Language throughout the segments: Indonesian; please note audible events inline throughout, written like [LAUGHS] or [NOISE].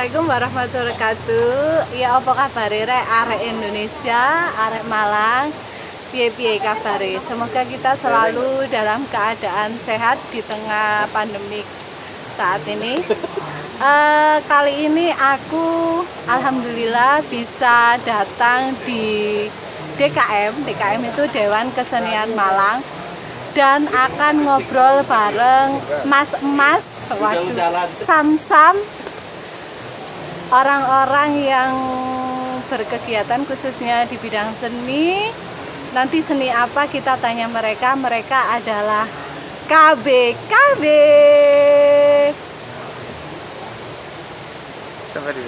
Assalamualaikum warahmatullahi wabarakatuh. Ya apa kabar rek arek Indonesia, arek Malang? Piye-piye kabare? Semoga kita selalu dalam keadaan sehat di tengah pandemik saat ini. Uh, kali ini aku alhamdulillah bisa datang di DKM. DKM itu Dewan Kesenian Malang dan akan ngobrol bareng Mas Emas, waduh, Sam-Sam orang-orang yang berkegiatan khususnya di bidang seni nanti seni apa kita tanya mereka. Mereka adalah KB KB sampai di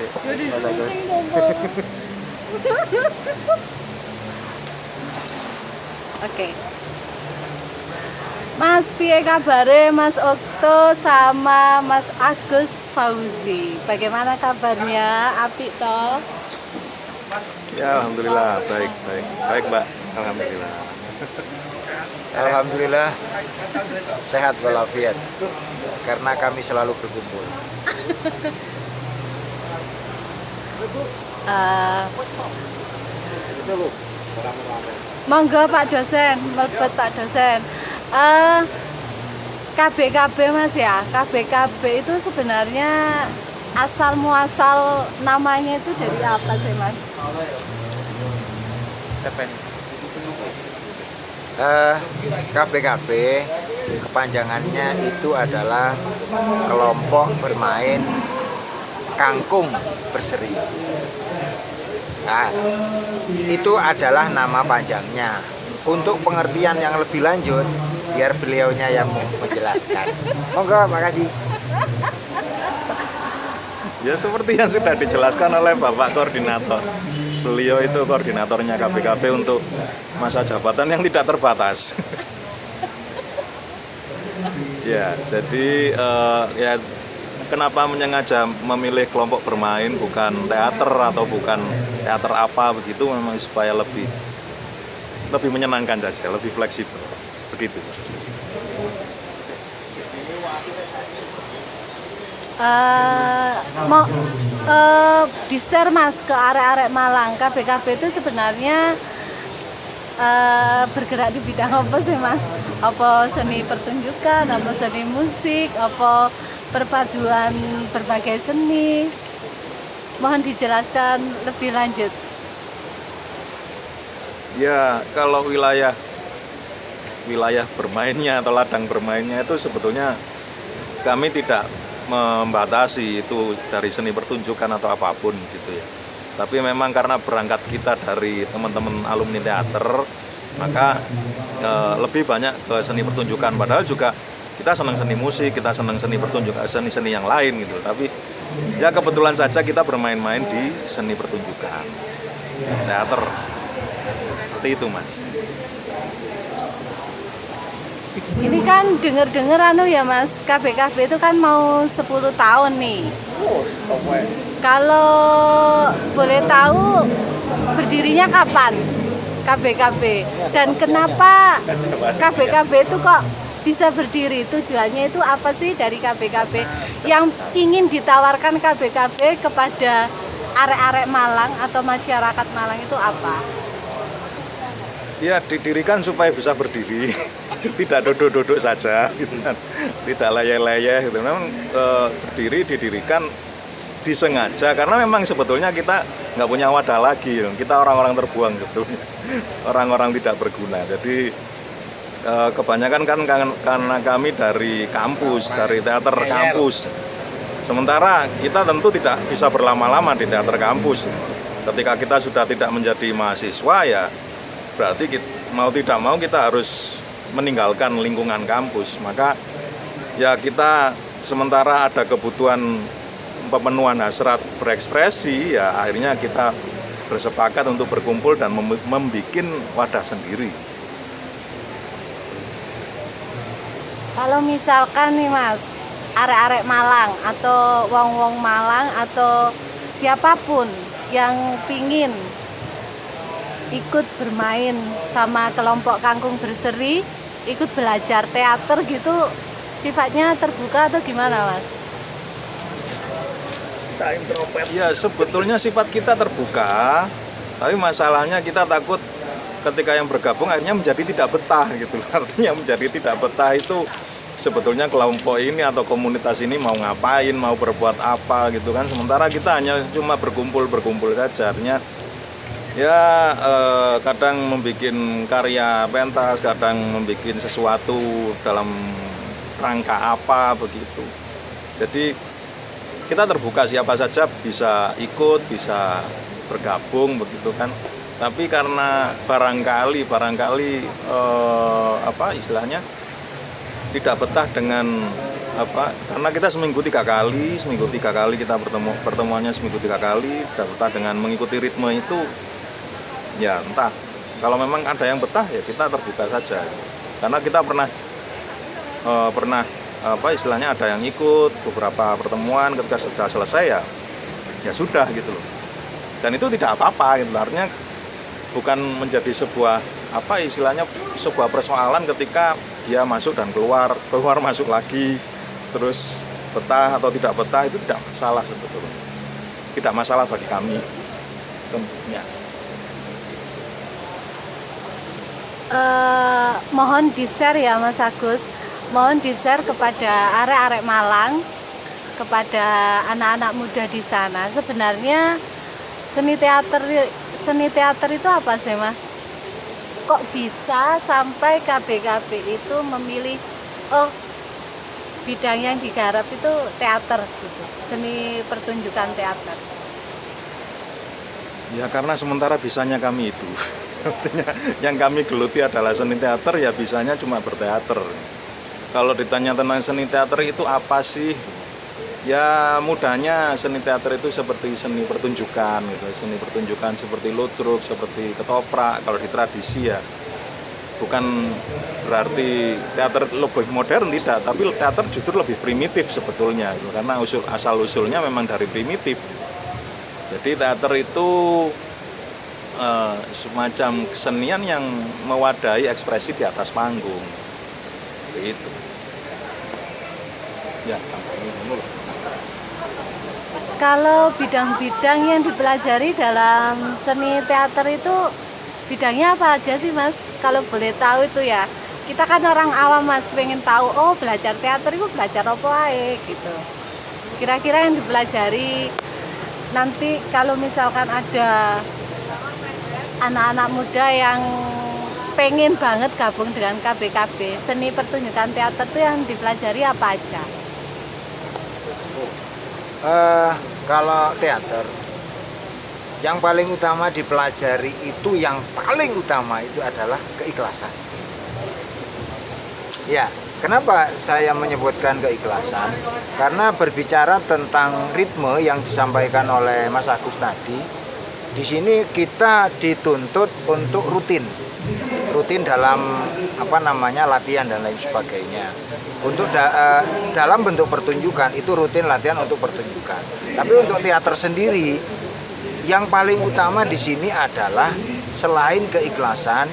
Oke. Mas Pie kabare Mas Okto sama Mas Agus Fauzi. Bagaimana kabarnya? Api toh? Ya alhamdulillah baik baik baik mbak alhamdulillah. [LAUGHS] Alhamdulillah sehat walafiat karena kami selalu berkumpul. uh, [LAUGHS] monggo Pak dosen, melebet Pak dosen. Uh, KBKB Mas ya, KBKB itu sebenarnya asal muasal namanya itu dari apa sih Mas? Uh, KBKB kepanjangannya itu adalah kelompok bermain kangkung berseri. Nah, itu adalah nama panjangnya untuk pengertian yang lebih lanjut biar beliaunya yang menjelaskan. Monggo makasih. Ya seperti yang sudah dijelaskan oleh Bapak Koordinator. Beliau itu koordinatornya KBKB untuk masa jabatan yang tidak terbatas. [LAUGHS] Ya jadi uh, ya kenapa menyengaja memilih kelompok bermain? Bukan teater atau bukan teater apa begitu memang supaya lebih lebih menyenangkan saja, lebih fleksibel. Begitu. Uh, mau uh, di-share mas ke arek-arek Malang KBKB itu sebenarnya uh, bergerak di bidang apa sih mas? Apa seni pertunjukan, apa seni musik, apa perpaduan berbagai seni? Mohon dijelaskan lebih lanjut ya kalau wilayah wilayah bermainnya atau ladang bermainnya itu sebetulnya kami tidak membatasi itu dari seni pertunjukan atau apa pun gitu ya. Tapi memang karena berangkat kita dari teman-teman alumni teater maka e, lebih banyak ke seni pertunjukan. Padahal juga kita senang seni musik kita senang seni pertunjukan seni-seni yang lain gitu. Tapi ya kebetulan saja kita bermain-main di seni pertunjukan teater. Seperti itu mas ini kan denger-denger anu ya mas. KBKB itu kan mau 10 tahun nih. Kalau boleh tahu berdirinya kapan KBKB dan kenapa KBKB itu kok bisa berdiri? Tujuannya itu apa sih dari KBKB yang ingin ditawarkan KBKB kepada arek-arek Malang atau masyarakat Malang itu apa? Ya didirikan supaya bisa berdiri. [LAUGHS] Tidak duduk-duduk saja gitu kan. Tidak layah-layah gitu. Memang e, berdiri didirikan disengaja. Karena memang sebetulnya kita nggak punya wadah lagi kita orang-orang terbuang sebetulnya [LAUGHS] orang-orang tidak berguna. Jadi e, kebanyakan kan karena kami dari kampus dari teater kampus. Sementara kita tentu tidak bisa berlama-lama di teater kampus. Ketika kita sudah tidak menjadi mahasiswa ya berarti kita, mau tidak mau kita harus meninggalkan lingkungan kampus. Maka ya kita sementara ada kebutuhan pemenuhan hasrat berekspresi ya akhirnya kita bersepakat untuk berkumpul dan membuat wadah sendiri. Kalau misalkan nih mas arek-arek Malang atau wong-wong Malang atau siapa pun yang pingin ikut bermain sama kelompok kangkung berseri ikut belajar teater gitu sifatnya terbuka atau gimana mas? Ya sebetulnya sifat kita terbuka, tapi masalahnya kita takut ketika yang bergabung akhirnya menjadi tidak betah gitu. [LAUGHS] Artinya menjadi tidak betah itu sebetulnya kelompok ini atau komunitas ini mau ngapain, mau berbuat apa gitu kan. Sementara kita hanya cuma berkumpul-berkumpul saja. Artinya ya eh, kadang membuat karya pentas, kadang membuat sesuatu dalam rangka apa begitu. Jadi kita terbuka siapa saja bisa ikut, bisa bergabung begitu kan. Tapi karena barangkali barangkali eh, apa istilahnya tidak betah dengan apa karena kita seminggu tiga kali seminggu tiga kali kita bertemu pertemuannya seminggu tiga kali betah dengan mengikuti ritme itu ya entah. Kalau memang ada yang betah ya kita terbuka saja. Karena kita pernah uh, pernah apa istilahnya ada yang ikut beberapa pertemuan ketika sudah selesai ya ya sudah gitu loh. Dan itu tidak apa-apa gitu artinya bukan menjadi sebuah apa istilahnya sebuah persoalan ketika dia masuk dan keluar keluar masuk lagi terus betah atau tidak betah itu tidak masalah sebetulnya. Tidak masalah bagi kami tentunya. Uh, mohon di share ya Mas Agus. Mohon di share kepada arek-arek Malang kepada anak-anak muda di sana. Sebenarnya seni teater seni teater itu apa sih Mas? Kok bisa sampai KBKB itu memilih oh bidang yang digarap itu teater gitu seni pertunjukan teater. Ya karena sementara bisanya kami itu. Artinya yang kami geluti adalah seni teater ya bisanya cuma berteater. Kalau ditanya tentang seni teater itu apa sih? Ya mudahnya seni teater itu seperti seni pertunjukan gitu seni pertunjukan seperti ludruk seperti ketoprak kalau di tradisi ya bukan berarti teater lebih modern tidak. Tapi teater justru lebih primitif sebetulnya gitu. karena usul asal usulnya memang dari primitif. Jadi teater itu eh, semacam kesenian yang mewadahi ekspresi di atas panggung. Itu ya kalau bidang-bidang yang dipelajari dalam seni teater itu bidangnya apa aja sih mas? Kalau boleh tahu itu ya kita kan orang awam mas pengen tahu oh belajar teater itu belajar apa aja gitu kira-kira yang dipelajari nanti kalau misalkan ada anak-anak muda yang pengen banget gabung dengan KBKB seni pertunjukan teater itu yang dipelajari apa aja? Uh, kalau teater yang paling utama dipelajari itu yang paling utama itu adalah keikhlasan ya kenapa saya menyebutkan keikhlasan karena berbicara tentang ritme yang disampaikan oleh Mas Agus tadi di sini kita dituntut untuk rutin rutin dalam apa namanya latihan dan lain sebagainya. Untuk da, uh, dalam bentuk pertunjukan itu rutin latihan untuk pertunjukan. Tapi untuk teater sendiri yang paling utama di sini adalah selain keikhlasan,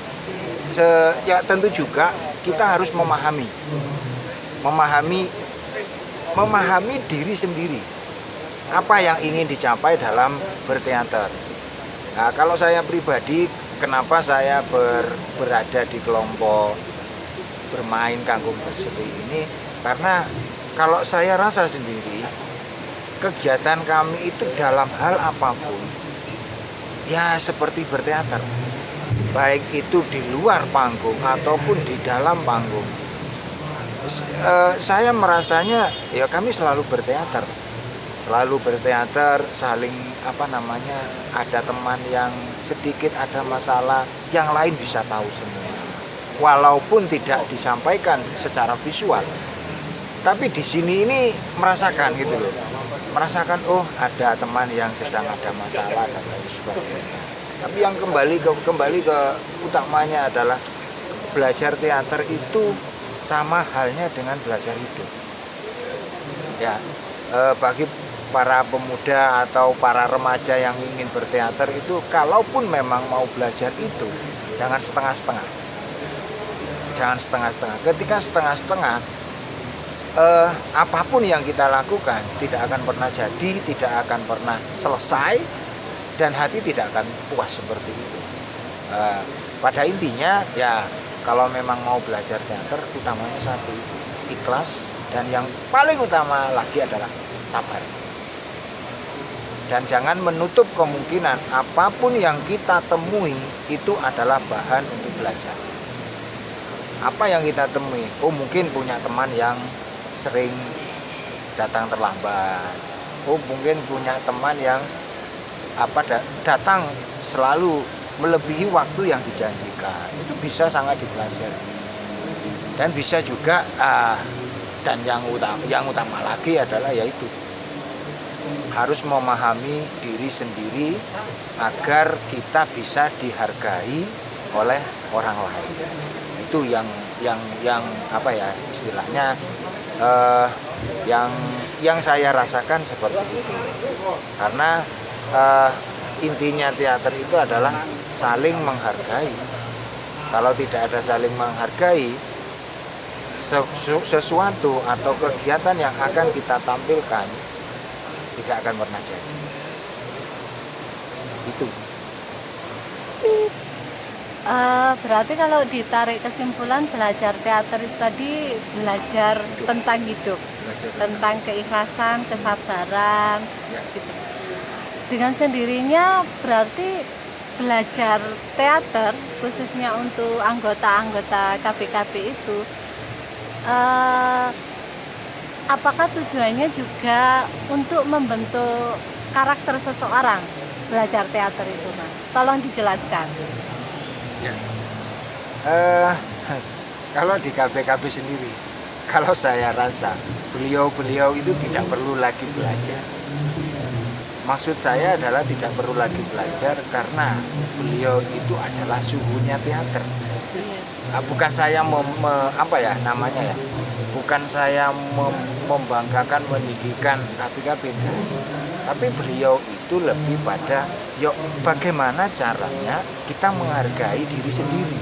se, ya tentu juga kita harus memahami, memahami, memahami diri sendiri. Apa yang ingin dicapai dalam berteater. Nah, kalau saya pribadi kenapa saya ber, berada di kelompok bermain kangkung berseri ini karena kalau saya rasa sendiri kegiatan kami itu dalam hal apa pun ya seperti berteater. Baik itu di luar panggung ataupun di dalam panggung. Eh, saya merasanya ya kami selalu berteater. Selalu berteater saling apa namanya ada teman yang sedikit ada masalah yang lain bisa tahu semua. Walaupun tidak disampaikan secara visual. Tapi di sini ini merasakan gitu loh merasakan oh ada teman yang sedang ada masalah dan lain sebagainya. Tapi yang kembali ke kembali ke utamanya adalah belajar teater itu sama halnya dengan belajar hidup. Ya eh, bagi para pemuda atau para remaja yang ingin berteater itu kalaupun memang mau belajar itu jangan setengah-setengah. Jangan setengah-setengah. Ketika setengah-setengah eh, apa pun yang kita lakukan tidak akan pernah jadi, tidak akan pernah selesai, dan hati tidak akan puas seperti itu. Eh, pada intinya ya kalau memang mau belajar teater utamanya satu ikhlas dan yang paling utama lagi adalah sabar. Dan jangan menutup kemungkinan apa pun yang kita temui itu adalah bahan untuk belajar. Apa yang kita temui? Oh mungkin punya teman yang sering datang terlambat. Oh mungkin punya teman yang apa datang selalu melebihi waktu yang dijanjikan. Itu bisa sangat dipelajari. Dan bisa juga uh, dan yang utama yang utama lagi adalah yaitu harus memahami diri sendiri agar kita bisa dihargai oleh orang lain. Itu yang yang yang apa ya istilahnya uh, yang yang saya rasakan seperti itu karena uh, intinya teater itu adalah saling menghargai. Kalau tidak ada saling menghargai, sesuatu atau kegiatan yang akan kita tampilkan tidak akan pernah jadi. Itu. Uh, berarti kalau ditarik kesimpulan belajar teater itu tadi belajar hidup. tentang hidup, belajar tentang keikhlasan, kesabaran, ya. gitu. Dengan sendirinya berarti belajar teater khususnya untuk anggota-anggota KPKP itu uh, apakah tujuannya juga untuk membentuk karakter seseorang belajar teater itu mas tolong dijelaskan ya. uh, kalau di KPKP sendiri kalau saya rasa beliau-beliau itu tidak perlu lagi belajar Maksud saya adalah tidak perlu lagi belajar karena beliau itu adalah suhunya teater. Nah, bukan saya mem, me, apa ya namanya ya, bukan saya mem, membanggakan meninggikan KPKP, tapi beliau itu lebih pada yuk bagaimana caranya kita menghargai diri sendiri.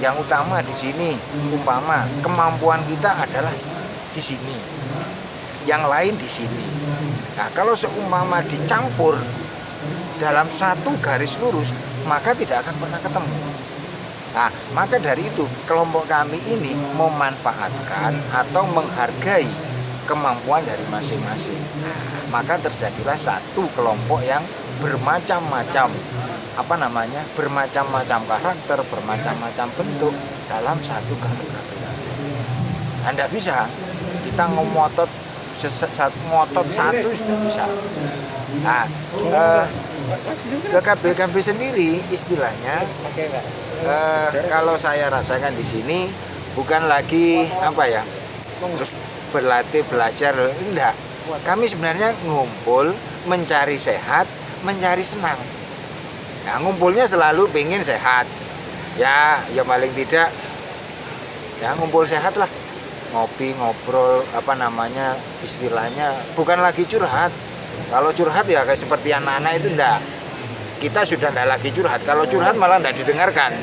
Yang utama di sini umpama kemampuan kita adalah di sini, yang lain di sini Nah, kalau seumpama dicampur dalam satu garis lurus, maka tidak akan pernah ketemu. Nah, maka dari itu kelompok kami ini memanfaatkan atau menghargai kemampuan dari masing-masing. maka terjadilah satu kelompok yang bermacam-macam apa namanya bermacam-macam karakter, bermacam-macam bentuk dalam satu kelompok. Anda bisa kita ngomotot satu ngotot satu sudah bisa. Nah, eh, BKB sendiri istilahnya eh, kalau saya rasakan di sini bukan lagi apa ya terus berlatih belajar enggak. Kami sebenarnya ngumpul mencari sehat mencari senang. Nah, ngumpulnya selalu pengen sehat. Ya ya paling tidak ya ngumpul sehat lah. Ngopi ngobrol apa namanya istilahnya bukan lagi curhat. Kalau curhat ya kayak seperti anak-anak itu enggak. Kita sudah enggak lagi curhat. Kalau curhat malah enggak didengarkan.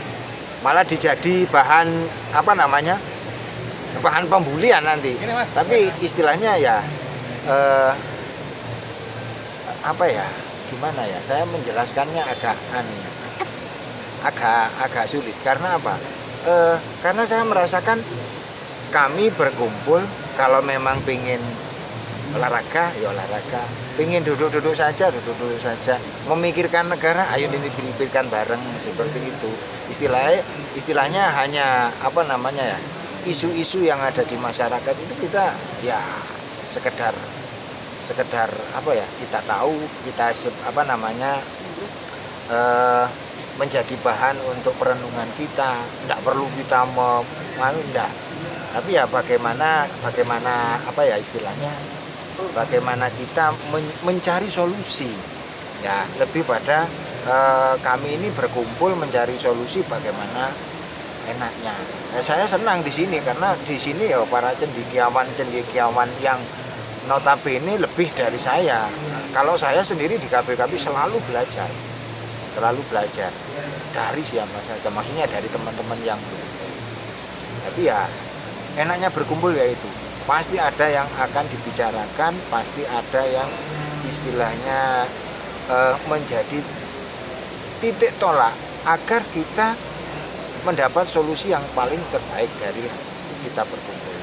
Malah dijadi bahan apa namanya bahan pembulian nanti. Tapi istilahnya ya eh, apa ya gimana ya saya menjelaskannya agak aneh agak agak sulit. Karena apa? Eh, karena saya merasakan kami berkumpul kalau memang ingin olahraga ya olahraga. Ingin duduk-duduk saja duduk-duduk saja. Memikirkan negara ayo ini dipikirkan bareng seperti itu. Istilahnya istilahnya hanya apa namanya ya isu-isu yang ada di masyarakat itu kita ya sekedar sekedar apa ya kita tahu kita apa namanya eh, menjadi bahan untuk perenungan kita. Tidak perlu kita mau tapi ya bagaimana bagaimana apa ya istilahnya bagaimana kita men mencari solusi. Ya lebih pada e, kami ini berkumpul mencari solusi bagaimana enaknya. Ya, saya senang di sini karena di sini ya para cendikiawan cendikiawan yang notabene lebih dari saya. Kalau saya sendiri di KPKP selalu belajar selalu belajar dari siapa saja maksudnya dari teman-teman yang tapi ya enaknya berkumpul ya itu. Pasti ada yang akan dibicarakan pasti ada yang istilahnya eh, menjadi titik tolak agar kita mendapat solusi yang paling terbaik dari kita berkumpul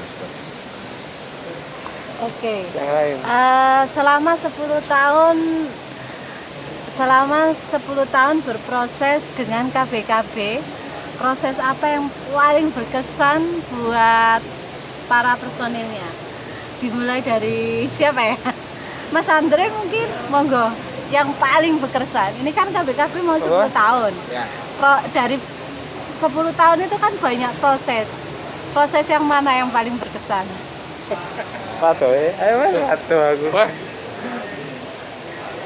Oke. Yang lain. Eh, selama 10 tahun selama 10 tahun berproses dengan KBKB, proses apa yang paling berkesan buat para personilnya? Dimulai dari siapa ya? Mas Andre mungkin, monggo. Yang paling berkesan. Ini kan KBKB mau 10 Apa? tahun. ya Pro- dari 10 tahun itu kan banyak proses. Proses yang mana yang paling berkesan? Satu ya. Ayo mas, satu aku.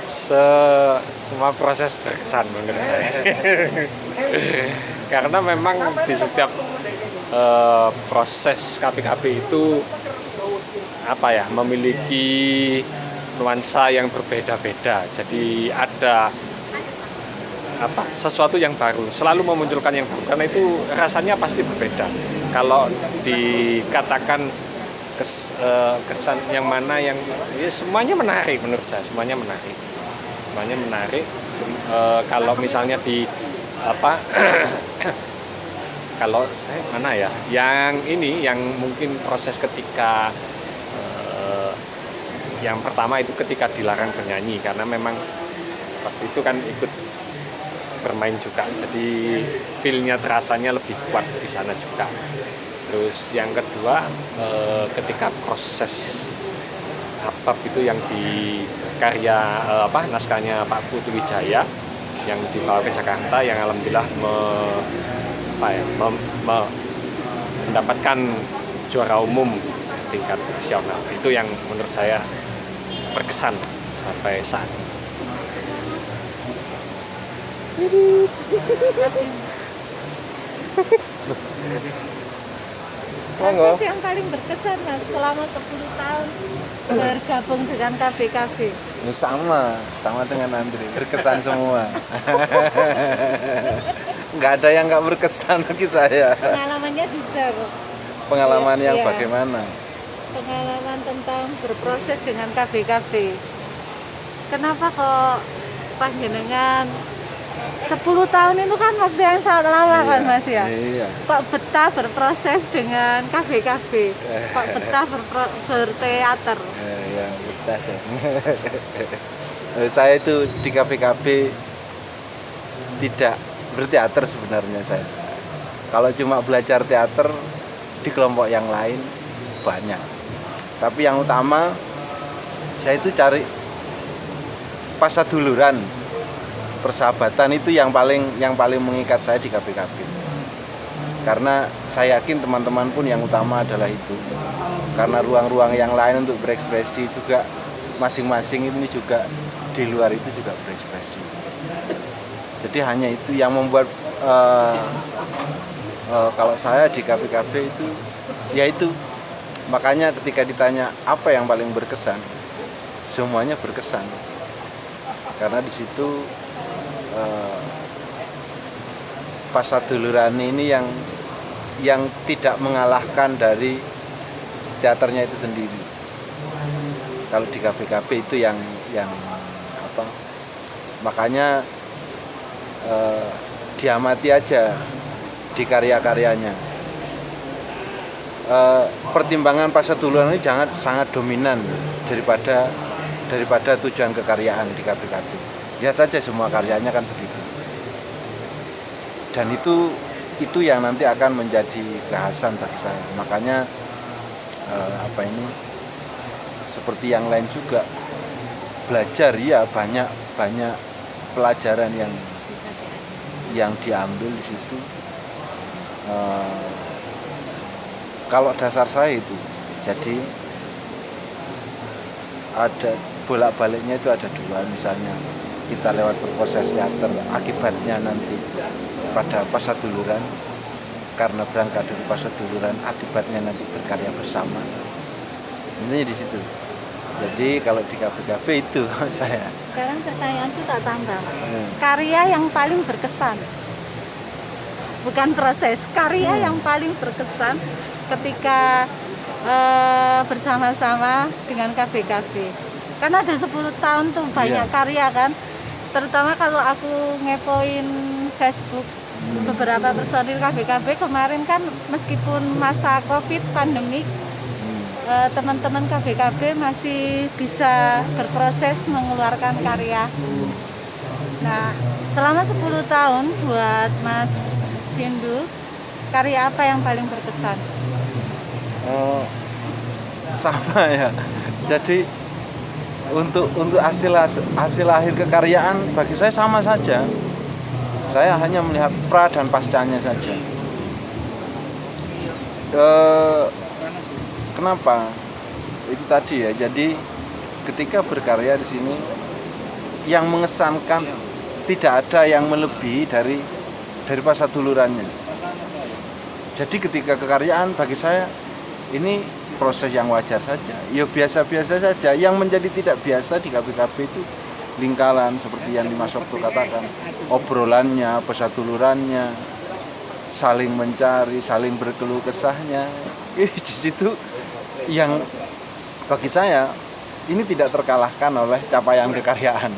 Se semua proses berkesan menurut saya. [LAUGHS] Karena memang di setiap eh, proses KPKB itu apa ya memiliki nuansa yang berbeda-beda. Jadi ada apa sesuatu yang baru selalu memunculkan yang baru. Karena itu rasanya pasti berbeda. Kalau dikatakan kes- eh, kesan yang mana yang ya semuanya menarik menurut saya semuanya menarik. Semuanya menarik. Eh, kalau misalnya di apa [CLEARS THROAT] kalau saya mana ya yang ini yang mungkin proses ketika eh, yang pertama itu ketika dilarang bernyanyi. Karena memang waktu itu kan ikut bermain juga. Jadi feelnya terasanya lebih kuat di sana juga. Terus yang kedua eh, ketika proses Habab itu yang di karya eh, apa naskahnya Pak Putu Wijaya yang dibawa ke Jakarta yang alhamdulillah me- apa ya, mem- me- mendapatkan juara umum tingkat nasional. Itu yang menurut saya berkesan sampai saat ini. Proses yang paling berkesan mas selama 10 tahun bergabung dengan KBKB. Ya, sama, sama dengan Andri. Berkesan semua. [LAUGHS] nggak ada yang nggak berkesan bagi saya. Pengalamannya bisa kok. Pengalaman yang Iya. bagaimana? Pengalaman tentang berproses dengan KBKB. Kenapa kok panjenengan 10 tahun itu kan waktu yang sangat lama kan mas ya? Iya. Kok betah berproses dengan KBKB? Kok betah berpro- berteater? Eh, yang betah ya. [LAUGHS] Eh, saya itu di KPKB tidak berteater sebenarnya saya. Kalau cuma belajar teater di kelompok yang lain banyak. Tapi yang utama saya itu cari pasaduluran persahabatan itu yang paling yang paling mengikat saya di KPKB. Karena saya yakin teman-teman pun yang utama adalah itu karena ruang-ruang yang lain untuk berekspresi juga masing-masing ini juga di luar itu juga berekspresi. Jadi hanya itu yang membuat eh, eh, kalau saya di KPKB itu yaitu makanya ketika ditanya apa yang paling berkesan semuanya berkesan karena di situ eh, pasaduluran ini yang yang tidak mengalahkan dari teaternya itu sendiri. Kalau di KPKB itu yang yang apa? Makanya eh, diamati aja di karya-karyanya. Eh, pertimbangan pasaduluran ini jangan sangat dominan daripada daripada tujuan kekaryaan di KPKB. Lihat saja semua karyanya kan begitu. Dan itu itu yang nanti akan menjadi kekhasan bagi saya. Makanya eh, apa ini seperti yang lain juga belajar ya banyak banyak pelajaran yang yang diambil di situ. Eh, kalau dasar saya itu, jadi ada bolak-baliknya itu ada dua misalnya kita lewat berproses teater akibatnya nanti pada pasaduluran karena berangkat dari pasaduluran akibatnya nanti berkarya bersama intinya di situ jadi kalau di KPKB itu [LAUGHS] saya Sekarang pertanyaan itu tak tambah. Hmm. Karya yang paling berkesan. Bukan proses, karya Hmm. yang paling berkesan ketika eh, bersama-sama dengan KBKB. Kan ada 10 tahun tuh banyak Iya. karya kan. Terutama kalau aku ngepoin Facebook beberapa personil KBKB kemarin kan meskipun masa Covid pandemik eh, teman-teman KBKB masih bisa berproses mengeluarkan karya. Nah, selama 10 tahun buat Mas Sindu, karya apa yang paling berkesan? Oh, sama ya. Jadi untuk untuk hasil hasil akhir kekaryaan bagi saya sama saja. Saya hanya melihat pra dan pascanya saja. Eh, kenapa? Itu tadi ya. Jadi ketika berkarya di sini yang mengesankan tidak ada yang melebihi dari dari pasar dulurannya. Jadi ketika kekaryaan bagi saya ini proses yang wajar saja. Ya biasa-biasa saja. Yang menjadi tidak biasa di KPKB itu lingkaran seperti yang Dimas Okto katakan. Obrolannya, pesatulurannya, saling mencari, saling berkeluh kesahnya. [LAUGHS] Di situ yang bagi saya ini tidak terkalahkan oleh capaian kekaryaan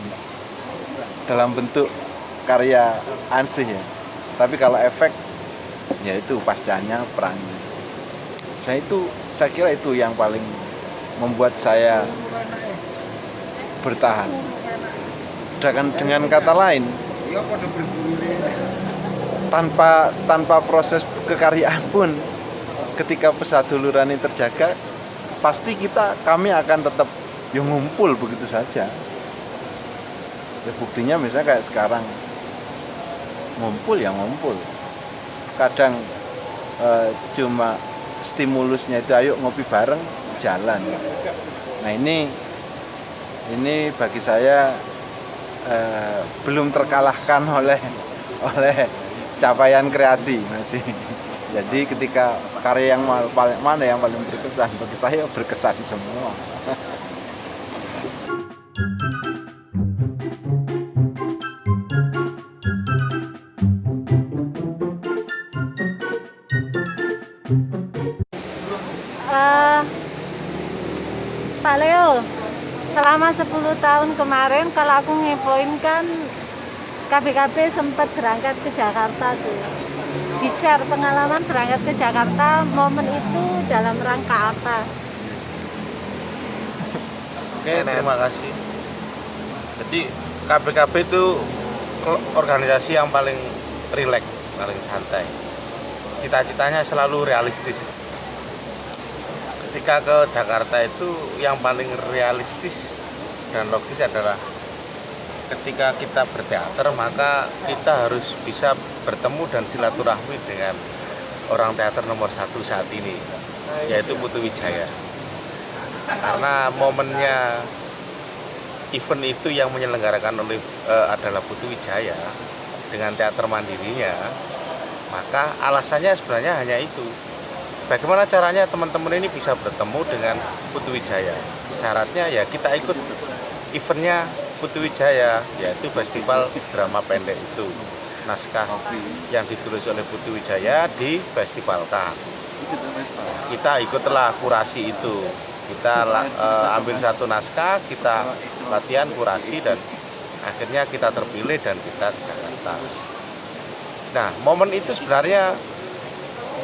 dalam bentuk karya ansih ya. Tapi kalau efek ya itu pascanya perannya saya itu saya kira itu yang paling membuat saya bertahan. Dengan dengan kata lain tanpa tanpa proses kekaryaan pun ketika pesaduluran ini terjaga pasti kita kami akan tetap yang ngumpul begitu saja. Ya buktinya misalnya kayak sekarang ngumpul ya ngumpul. Kadang eh, cuma stimulusnya itu ayo ngopi bareng jalan. Nah ini ini bagi saya eh, belum terkalahkan oleh oleh capaian kreasi masih jadi ketika karya yang paling mana yang paling berkesan? Bagi saya berkesan semua Eh, Pak Leo, selama 10 tahun kemarin kalau aku ngepoin kan KBKB sempat berangkat ke Jakarta tuh. Di-share pengalaman berangkat ke Jakarta, momen itu dalam rangka apa? Oke, terima kasih. Jadi KPKB itu organisasi yang paling rileks, paling santai. Cita-citanya selalu realistis. Ketika ke Jakarta itu yang paling realistis dan logis adalah ketika kita berteater maka kita harus bisa bertemu dan silaturahmi dengan orang teater nomor satu saat ini yaitu Putu Wijaya. Karena momennya event itu yang menyelenggarakan oleh eh, adalah Putu Wijaya dengan teater mandirinya maka alasannya sebenarnya hanya itu bagaimana caranya teman-teman ini bisa bertemu dengan Putu Wijaya syaratnya ya kita ikut eventnya Putu Wijaya yaitu festival drama pendek itu. Naskah yang ditulis oleh Putu Wijaya difestivalkan kita ikutlah kurasi itu. Kita eh, ambil satu naskah kita latihan kurasi dan akhirnya kita terpilih dan kita ke Jakarta. Nah momen itu sebenarnya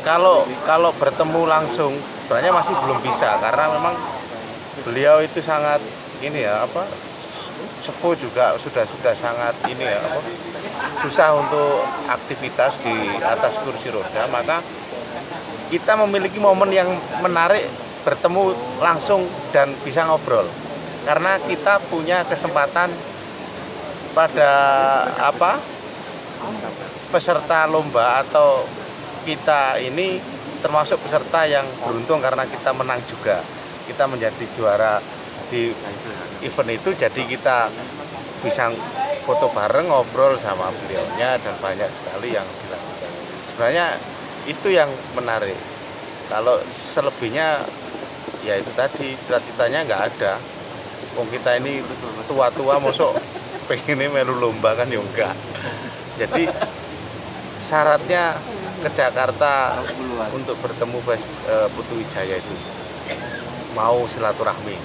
kalau kalau bertemu langsung sebenarnya masih belum bisa karena memang beliau itu sangat ini ya apa sepuh juga sudah sudah sangat ini ya apa susah untuk aktivitas di atas kursi roda maka kita memiliki momen yang menarik bertemu langsung dan bisa ngobrol. Karena kita punya kesempatan pada apa peserta lomba atau kita ini termasuk peserta yang beruntung karena kita menang juga. Kita menjadi juara di event itu jadi kita bisa foto bareng ngobrol sama beliaunya dan banyak sekali yang dilakukan. Sebenarnya itu yang menarik. Kalau selebihnya ya itu tadi cita-citanya nggak ada. Wong kita ini tua-tua masuk pengen melu lomba kan ya enggak jadi syaratnya ke Jakarta untuk bertemu eh, Putu Wijaya itu. Mau silaturahmi.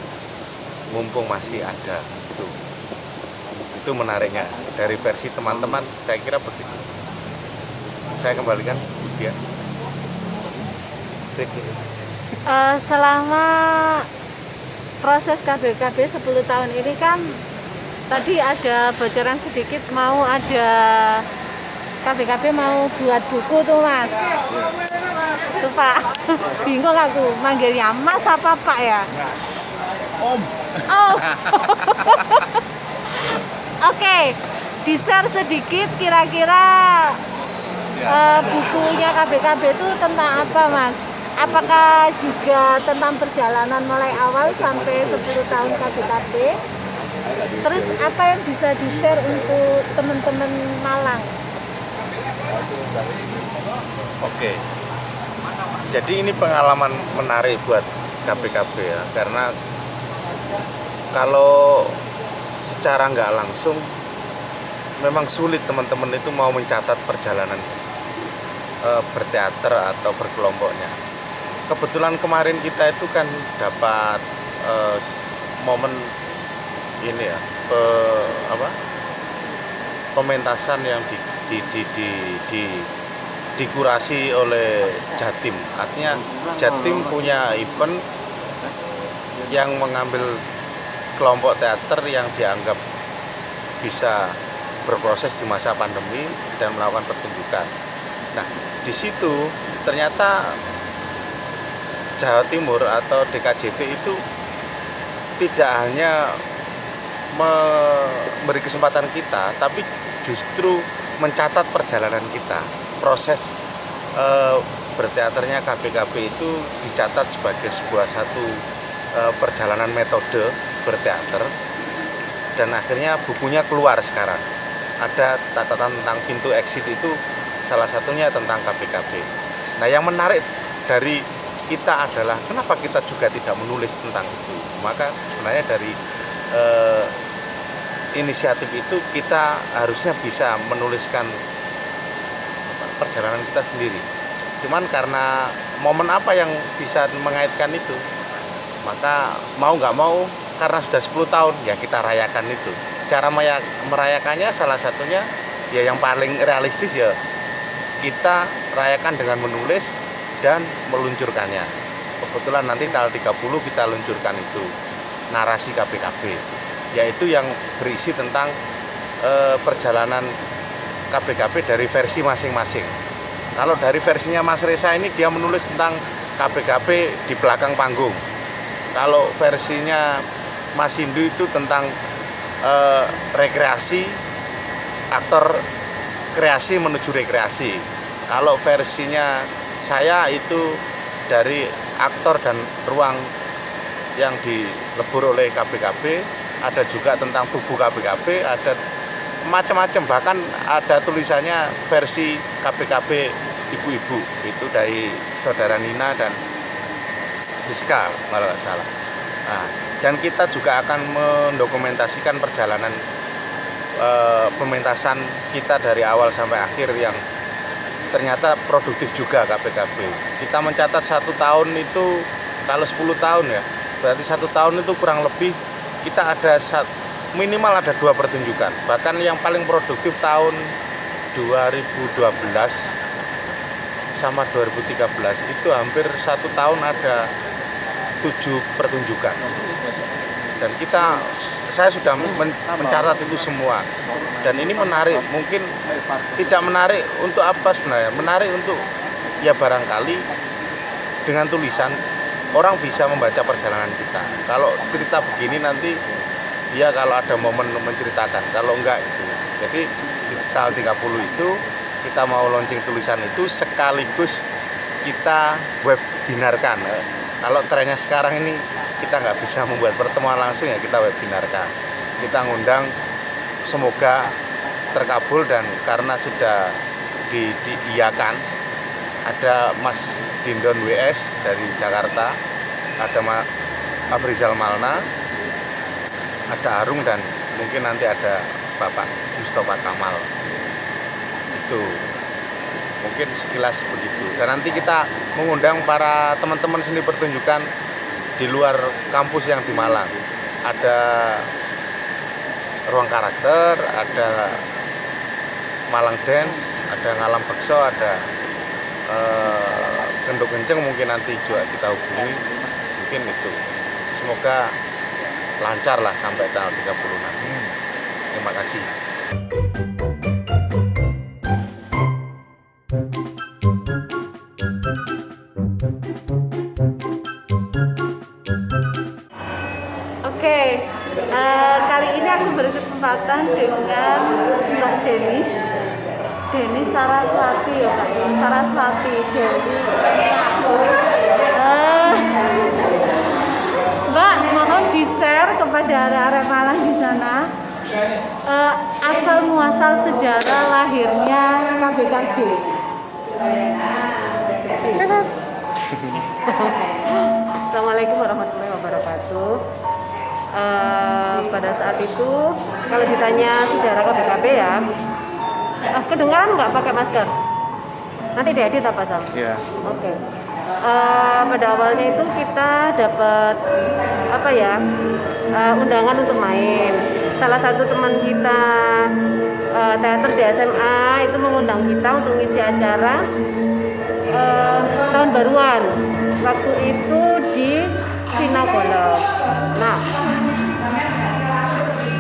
Mumpung masih ada itu. Itu menariknya. Dari versi teman-teman saya kira begitu. Saya kembalikan dia Eh, selama proses KBKB 10 tahun ini kan tadi ada bocoran sedikit mau ada KBKB mau buat buku tuh mas. Tuh pak. [LAUGHS] Bingung aku manggilnya mas apa pak ya? Om. Oh. [LAUGHS] Oke di share sedikit kira-kira eh, bukunya KBKB itu tentang apa mas? Apakah juga tentang perjalanan mulai awal sampai 10 tahun KBKB terus apa yang bisa di share untuk teman-teman Malang Oke. Jadi ini pengalaman menarik buat KPKB ya, karena kalau secara nggak langsung memang sulit teman-teman itu mau mencatat perjalanan eh, berteater atau berkelompoknya. Kebetulan kemarin kita itu kan dapat eh, momen ini ya, pe- apa? pementasan yang di, di, di, di, di dikurasi oleh Jatim. Artinya Jatim punya event yang mengambil kelompok teater yang dianggap bisa berproses di masa pandemi dan melakukan pertunjukan. Nah, di situ ternyata Jawa Timur atau DKJT itu tidak hanya memberi kesempatan kita, tapi justru mencatat perjalanan kita. Proses eh, berteaternya KPKP itu dicatat sebagai sebuah satu eh, perjalanan metode berteater dan akhirnya bukunya keluar sekarang. Ada catatan tentang pintu exit itu salah satunya tentang KPKP. Nah, yang menarik dari kita adalah kenapa kita juga tidak menulis tentang itu. Maka sebenarnya dari eh, inisiatif itu kita harusnya bisa menuliskan perjalanan kita sendiri. Cuman karena momen apa yang bisa mengaitkan itu, maka mau nggak mau karena sudah 10 tahun ya kita rayakan itu. Cara merayakannya salah satunya ya yang paling realistis ya kita rayakan dengan menulis dan meluncurkannya. Kebetulan nanti tanggal 30 kita luncurkan itu narasi KPKB yaitu yang berisi tentang eh, perjalanan KBKB dari versi masing-masing. Kalau dari versinya Mas Reza ini dia menulis tentang KBKB di belakang panggung. Kalau versinya Mas Hindu itu tentang eh, rekreasi, aktor kreasi menuju rekreasi. Kalau versinya saya itu dari aktor dan ruang yang dilebur oleh KBKB, ada juga tentang tubuh KBKB, ada macam-macam bahkan ada tulisannya versi KBKB ibu-ibu itu dari saudara Nina dan Rizka kalau nggak salah. Nah, dan kita juga akan mendokumentasikan perjalanan eh, pementasan kita dari awal sampai akhir yang ternyata produktif juga KPKB. Kita mencatat satu tahun itu kalau 10 tahun ya, berarti satu tahun itu kurang lebih kita ada minimal ada dua pertunjukan. Bahkan yang paling produktif tahun 2012 sama 2013 itu hampir satu tahun ada tujuh pertunjukan. Dan kita saya sudah men- mencatat itu semua. Dan ini menarik, mungkin tidak menarik untuk apa sebenarnya? Menarik untuk ya barangkali dengan tulisan orang bisa membaca perjalanan kita. Kalau cerita begini nanti ya kalau ada momen menceritakan, kalau enggak itu. Jadi di tanggal 30 itu kita mau launching tulisan itu sekaligus kita webinarkan. Kalau trennya sekarang ini kita nggak bisa membuat pertemuan langsung ya kita webinarkan. Kita ngundang semoga terkabul dan karena sudah di, ada Mas Dindon WS dari Jakarta, ada Mas Afrizal Malna, ada Arung dan mungkin nanti ada Bapak Mustafa Kamal. Itu mungkin sekilas begitu. Dan nanti kita mengundang para teman-teman seni pertunjukan di luar kampus yang di Malang. Ada ruang karakter, ada Malang Dance, ada Ngalam Bekso, ada eh, Kendok Kenceng mungkin nanti juga kita hubungi. Mungkin itu. Semoga lancar lah sampai tanggal 30 nanti. Terima kasih. Oke, eh, kali ini aku berkesempatan dengan Mbak Denis Denis Saraswati ya Kak Saraswati dari Eh, Mbak, mohon di-share kepada arek-arek Malang di sana eh, asal muasal sejarah lahirnya KBKB. Assalamualaikum warahmatullahi wabarakatuh. Eh, pada saat itu kalau ditanya sejarah KBKB ya, eh, kedengaran nggak pakai masker? Nanti diedit apa Sal? Ya. Oke. Eh, pada awalnya itu kita dapat apa ya eh, undangan untuk main. Salah satu teman kita eh, teater di SMA itu mengundang kita untuk ngisi acara eh, tahun baruan. Waktu itu di Sinagolo. Nah,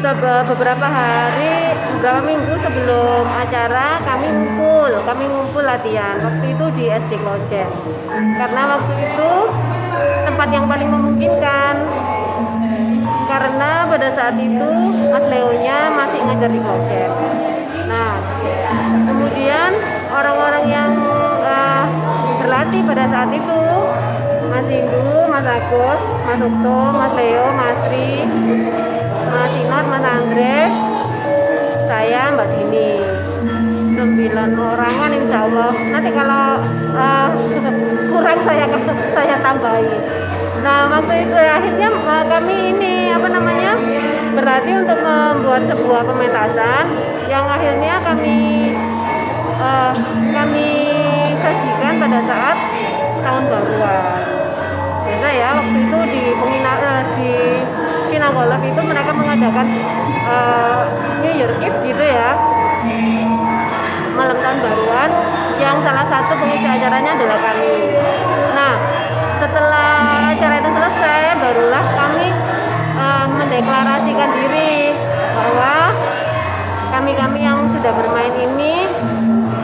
beberapa hari, beberapa minggu sebelum acara kami ngumpul, kami ngumpul latihan. Waktu itu di SD Klojen. Karena waktu itu tempat yang paling memungkinkan. Karena pada saat itu Mas Leonya masih ngajar di Klojen. Nah, kemudian orang-orang yang eh, berlatih pada saat itu Mas Indu, Mas Agus, Mas Ukto, Mas Leo, Mas Tri, Mas Inot, Mas Andre, saya Mbak Dini. Sembilan orangan insya Allah. Nanti kalau eh, kurang saya saya tambahin. Nah waktu itu ya, akhirnya eh, kami ini apa namanya berarti untuk membuat sebuah pementasan yang akhirnya kami eh, kami sajikan pada saat tahun baruan biasa ya waktu itu di pengina eh, di Sinagolov itu mereka mengadakan eh, New Year Eve gitu ya. Malam tahun baruan yang salah satu pengisi acaranya adalah kami. Nah setelah acara itu selesai barulah kami eh, mendeklarasikan diri bahwa kami-kami yang sudah bermain ini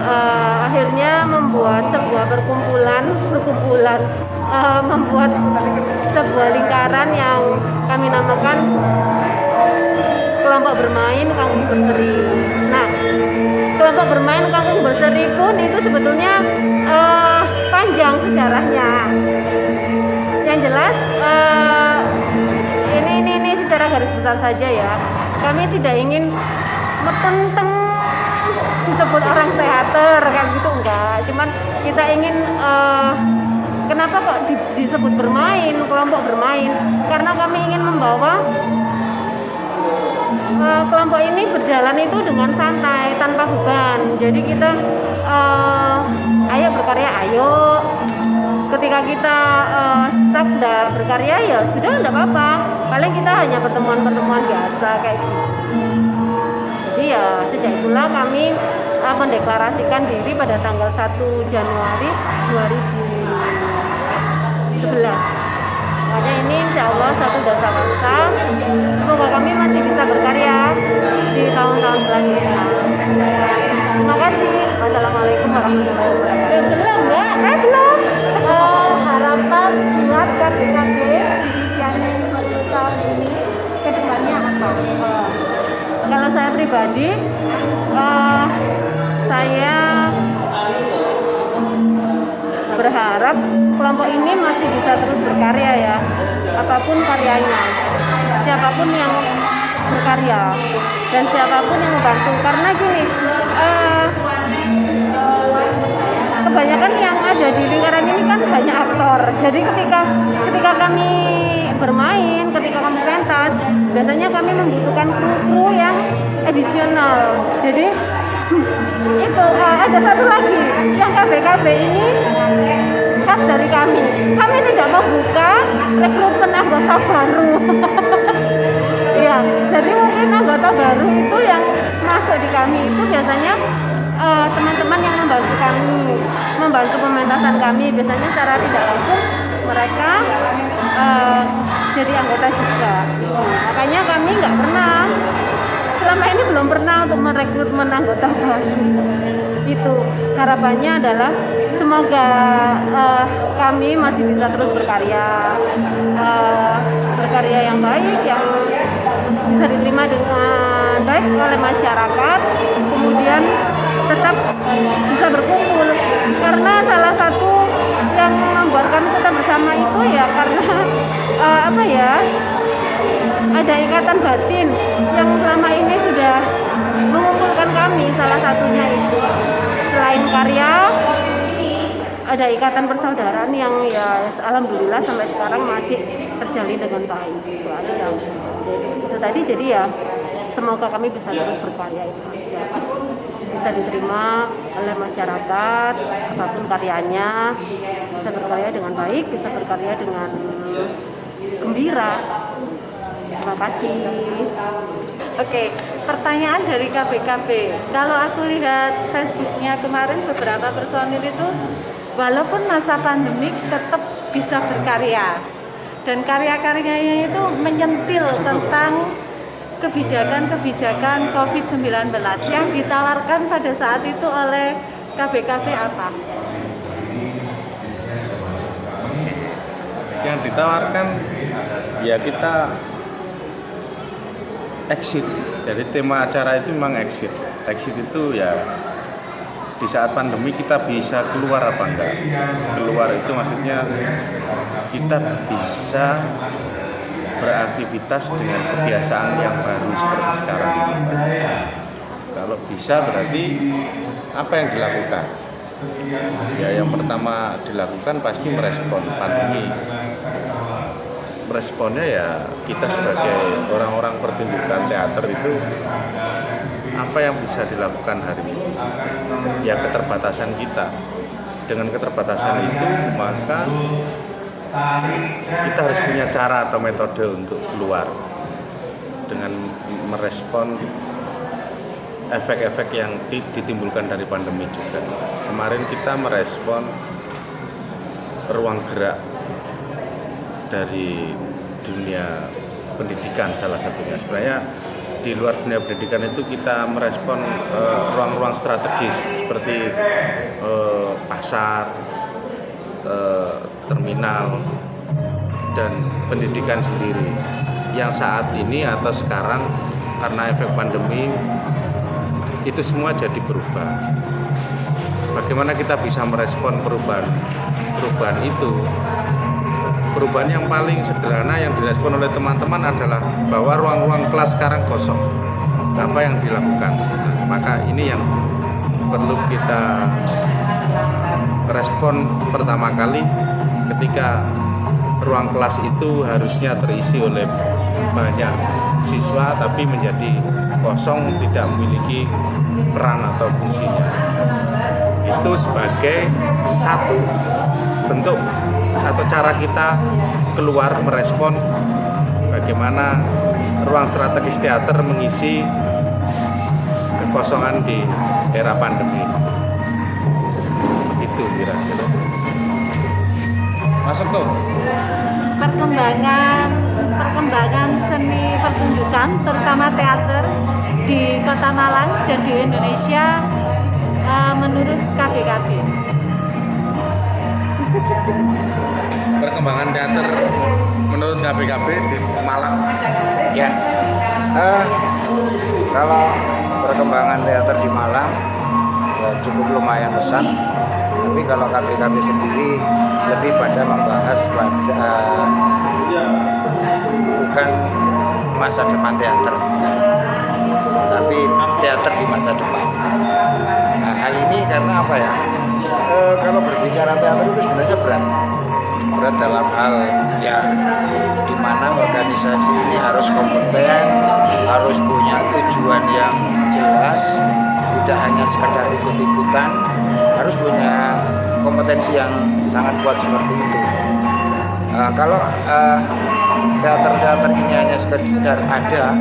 eh, akhirnya membuat sebuah perkumpulan perkumpulan eh, membuat sebuah lingkaran yang kami namakan kelompok bermain Kangkung Berseri. Nah, kelompok bermain Kangkung Berseri pun itu sebetulnya eh, panjang sejarahnya. Yang jelas eh, ini ini ini secara garis besar saja ya. Kami tidak ingin metenteng disebut orang teater kayak gitu enggak. Cuman kita ingin eh, kenapa kok di- disebut bermain, kelompok bermain? Karena kami ingin membawa Eh, kelompok ini berjalan itu dengan santai tanpa beban. Jadi kita eh, ayo berkarya ayo. Ketika kita eh, stuck nggak berkarya ya sudah nggak apa-apa. Paling kita hanya pertemuan-pertemuan biasa kayak gitu. Jadi ya sejak itulah kami mendeklarasikan diri pada tanggal 1 Januari 2011 Makanya ini insya Allah satu dasar bangsa. Semoga kami masih bisa berkarya di tahun-tahun selanjutnya. Terima kasih. Wassalamualaikum warahmatullahi wabarakatuh. Ya belum mbak. Eh belum. Eh, harapan buat KBKB di usia 10 tahun ini ke depannya apa? Eh, Kalau saya pribadi, eh, saya berharap kelompok ini masih bisa terus berkarya ya, apa pun karyanya, siapa pun yang berkarya dan siapa pun yang membantu. Karena gini, eh, kebanyakan yang ada di lingkaran ini kan banyak aktor. Jadi ketika ketika kami bermain, ketika kami pentas, biasanya kami membutuhkan kru-kru yang edisional. Jadi itu eh, ada satu lagi yang KBKB ini khas dari kami. Kami tidak membuka rekrutmen anggota baru. [LAUGHS] Iya, jadi mungkin anggota baru itu yang masuk di kami itu biasanya eh, teman-teman yang membantu kami, membantu pementasan kami. Biasanya secara tidak langsung mereka eh, jadi anggota juga. Makanya kami nggak pernah selama ini belum pernah untuk merekrutmen anggota baru. Itu harapannya adalah semoga eh, kami masih bisa terus berkarya eh, berkarya yang baik yang bisa diterima dengan baik oleh masyarakat kemudian tetap bisa berkumpul. Karena salah satu yang membuatkan kita bersama itu ya karena eh, apa ya ada ikatan batin yang selama ini sudah mengumpulkan kami salah satunya itu. Selain karya ada ikatan persaudaraan yang ya alhamdulillah sampai sekarang masih terjalin dengan baik. Itu aja. Itu tadi jadi ya semoga kami bisa terus berkarya itu aja. Bisa diterima oleh masyarakat apa pun karyanya bisa berkarya dengan baik bisa berkarya dengan gembira terima kasih Oke, pertanyaan dari KBKB. Kalau aku lihat Facebooknya kemarin beberapa personil itu, walaupun masa pandemik tetap bisa berkarya. Dan karya-karyanya itu menyentil tentang kebijakan-kebijakan COVID-19 yang ditawarkan pada saat itu oleh KBKB apa? yang ditawarkan ya kita exit. Jadi tema acara itu memang exit. Exit itu ya di saat pandemi kita bisa keluar apa enggak? Keluar itu maksudnya kita bisa beraktivitas dengan kebiasaan yang baru seperti sekarang ini. Kalau bisa berarti apa yang dilakukan? Ya yang pertama dilakukan pasti merespon pandemi responnya ya kita sebagai orang-orang pertunjukan teater itu apa yang bisa dilakukan hari ini? Ya keterbatasan kita. Dengan keterbatasan itu maka kita harus punya cara atau metode untuk keluar dengan merespon efek-efek yang ditimbulkan dari pandemi juga. Kemarin kita merespon ruang gerak dari dunia pendidikan salah satunya. Sebenarnya di luar dunia pendidikan itu kita merespon ruang-ruang uh, strategis seperti uh, pasar, uh, terminal, dan pendidikan sendiri. Yang saat ini atau sekarang karena efek pandemi itu semua jadi berubah. Bagaimana kita bisa merespon perubahan perubahan itu perubahan yang paling sederhana yang direspon oleh teman-teman adalah bahwa ruang-ruang kelas sekarang kosong. Apa yang dilakukan? Maka ini yang perlu kita respon pertama kali ketika ruang kelas itu harusnya terisi oleh banyak siswa tapi menjadi kosong tidak memiliki peran atau fungsinya itu sebagai satu bentuk atau cara kita keluar merespon bagaimana ruang strategis teater mengisi kekosongan di era pandemi. Begitu kira-kira. Masuk tuh. Perkembangan perkembangan seni pertunjukan terutama teater di Kota Malang dan di Indonesia uh, menurut KBKB perkembangan teater menurut KBKB di Malang? Ya, uh, kalau perkembangan teater di Malang ya cukup lumayan besar. Tapi kalau KBKB sendiri lebih pada membahas pada uh, bukan masa depan teater, tapi teater di masa depan. Nah, hal ini karena apa ya? E, kalau berbicara teater itu sebenarnya berat berat dalam hal ya di mana organisasi ini harus kompeten, harus punya tujuan yang jelas, tidak hanya sekedar ikut-ikutan, harus punya kompetensi yang sangat kuat seperti itu. Uh, kalau uh, teater-teater ini hanya sekedar ada,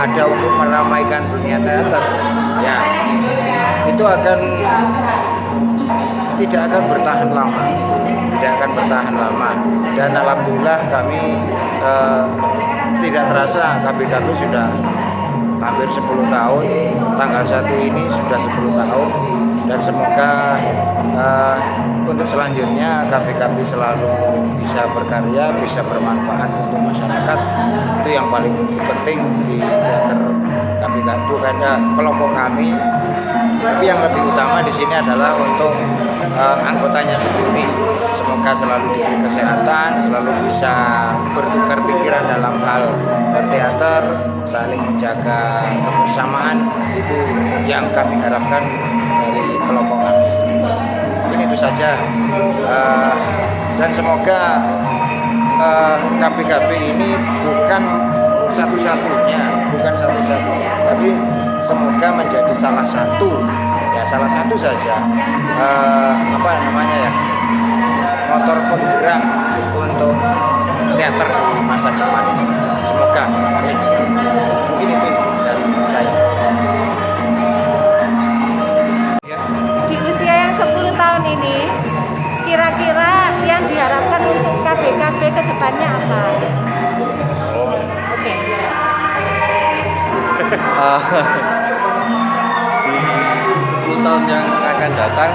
ada untuk meramaikan dunia teater, ya itu akan tidak akan bertahan lama, tidak akan bertahan lama. Dan alhamdulillah kami uh, tidak terasa KBKB sudah hampir 10 tahun. Tanggal 1 ini sudah 10 tahun. Dan semoga uh, untuk selanjutnya KPKB selalu bisa berkarya, bisa bermanfaat untuk masyarakat. Itu yang paling penting di teater KPKB bukan uh, kelompok kami tapi yang lebih utama di sini adalah untuk uh, anggotanya sendiri. Semoga selalu diberi kesehatan selalu bisa bertukar pikiran dalam hal berteater saling menjaga kebersamaan. Itu yang kami harapkan dari kelompok kami itu saja. Uh, dan semoga uh, KPKB ini bukan satu-satunya bukan satu-satunya tapi semoga menjadi salah satu ya salah satu saja uh, apa namanya ya motor penggerak untuk teater di masa depan semoga ya. mungkin itu dari saya di usia yang 10 tahun ini kira-kira yang diharapkan untuk KBKB ke depannya apa? Oke. [LAUGHS] Ah, di 10 tahun yang akan datang.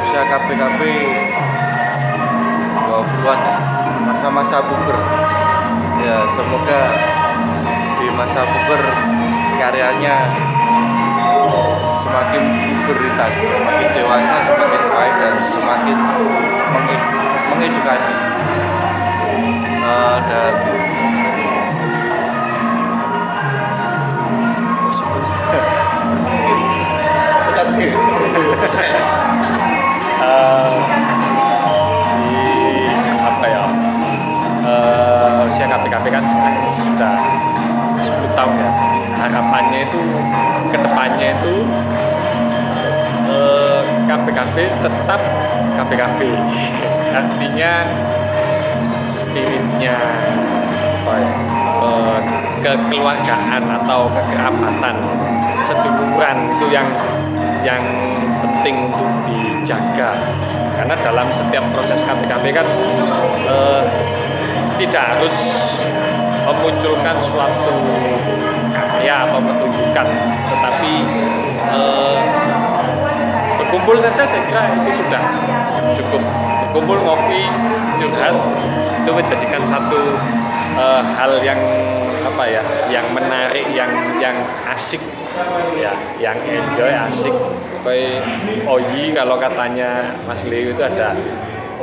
Usia KPKP 20-an masa-masa puber. Ya semoga di masa puber karyanya semakin puberitas semakin dewasa semakin baik dan semakin menged- mengedukasi. Eh, dan Eh, di apa ya? Eh, usia KPKP kan sekarang sudah 10 tahun ya. Harapannya itu ke depannya itu eh, KPKP tetap KPKP [LAUGHS] artinya spiritnya apa ya, kekeluargaan atau kekerabatan seduluran itu yang yang penting untuk dijaga. Karena dalam setiap proses KPKP kan eh, tidak harus memunculkan suatu karya atau pertunjukan tetapi eh, berkumpul saja saya kira itu sudah cukup. Berkumpul ngopi curhat itu menjadikan satu eh, hal yang apa ya yang menarik yang yang asik. Ya yang enjoy asik. Kayak Oyi kalau katanya Mas Leo itu ada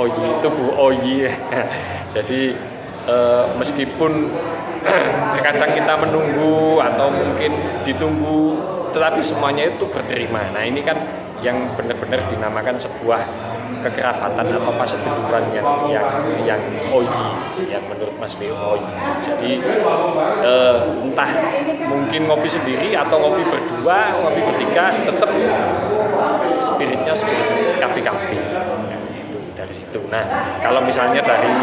Oyi itu Bu Oyi. [LAUGHS] Jadi eh, meskipun [CLEARS THROAT] kadang kita menunggu atau mungkin ditunggu tetapi semuanya itu berterima. Nah ini kan yang benar-benar dinamakan sebuah kekerabatan atau paseduluran yang yang yang oyi yang menurut Mas Leo oyi jadi eh, entah mungkin ngopi sendiri atau ngopi berdua ngopi bertiga tetap spiritnya spirit kapi-kapi itu dari situ. Nah kalau misalnya dari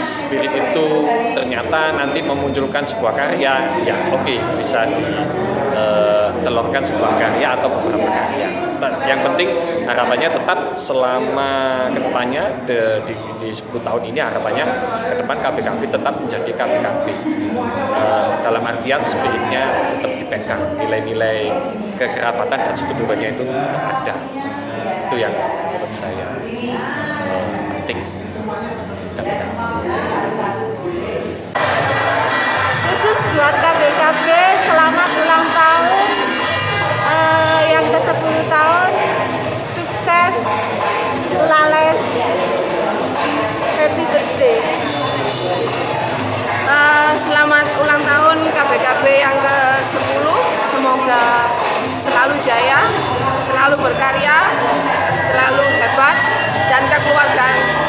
spirit itu ternyata nanti memunculkan sebuah karya ya oke bisa ditelurkan sebuah karya atau beberapa karya gambar. Yang penting harapannya tetap selama ke depannya di, di, di 10 tahun ini harapannya ke depan KPKP tetap menjadi KPKP. Uh, eh, dalam artian spiritnya tetap dipegang, nilai-nilai kekerabatan dan setubuhannya itu tetap ada. Itu yang menurut saya uh, penting. Khusus buat KPKP selamat ulang tahun Eh, yang ke 10 tahun sukses lales happy birthday. Uh, selamat ulang tahun KBKB yang ke 10 semoga selalu jaya selalu berkarya selalu hebat dan kekeluargaan.